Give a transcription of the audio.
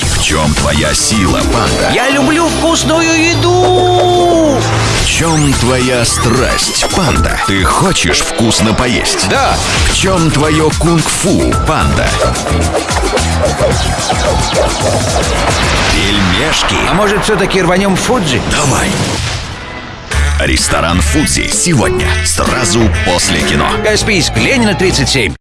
В чем твоя сила, панда? Я люблю вкусную еду! В чем твоя страсть, панда? Ты хочешь вкусно поесть? Да. В чем твое кунг-фу, панда? Пельмешки. А может, все-таки рванем в Фуджи? Давай. Ресторан Фудзи сегодня, сразу после кино. Каспийск, Ленина, 37.